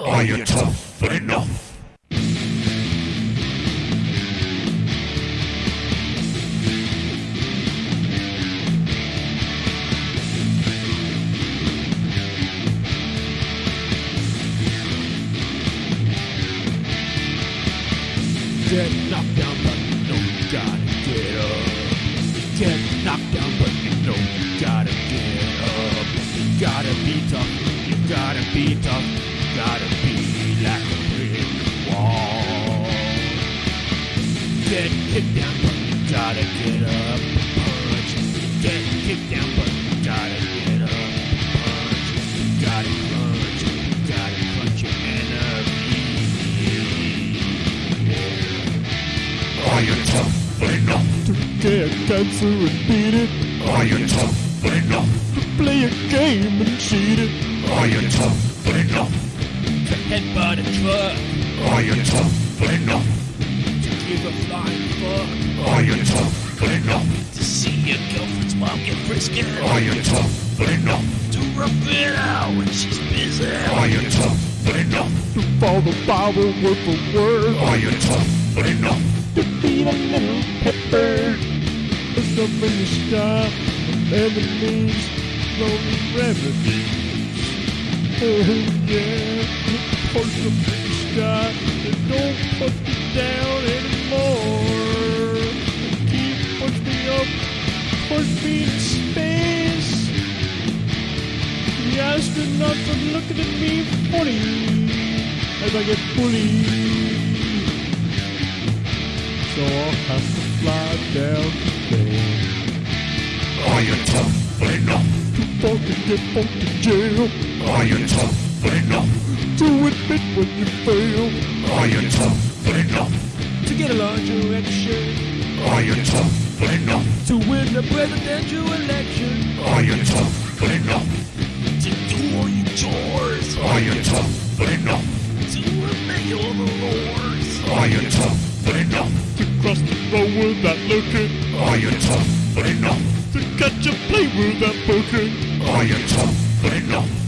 Are you tough enough? Get knocked down, but you know you gotta get up. Get knocked down, but you know you gotta get up. You gotta be tough, you gotta be tough, gotta be like a brick wall. Get kicked down, but you gotta get up and punch. Get kicked down, but you gotta get up and punch. You gotta crunch, you gotta crunch your enemy. Are you tough enough? To get cancer and beat it. Are you tough enough? To play a game and cheat it. Are you tough enough? To headbutt a truck. Are you tough enough? To give a flying fuck. Are you tough enough? To see your girlfriend's mom get frisky. Are you tough enough? To rub it out when she's busy. Are you tough enough? To follow the Bible word for word. Are you tough enough? To feed a little pepper. Look up in the sky. From enemies. Lonely remedies. Oh yeah. Push in the sky. And don't push me down anymore. Keep push me up. Push me to space. The astronauts are looking at me funny as I get bullied. So I'll have to fly down today. Are you tough enough? To fucking get fucked in jail. Are you tough enough? To admit when you fail. Are you tough enough? To get a larger erection. Are you tough enough? To win the presidential election. Are you tough enough? To do all your chores. Are you tough enough? To obey all the laws. Are you tough enough? To cross the road without looking. Are you tough enough? To catch a plane without booking. Are you tough enough?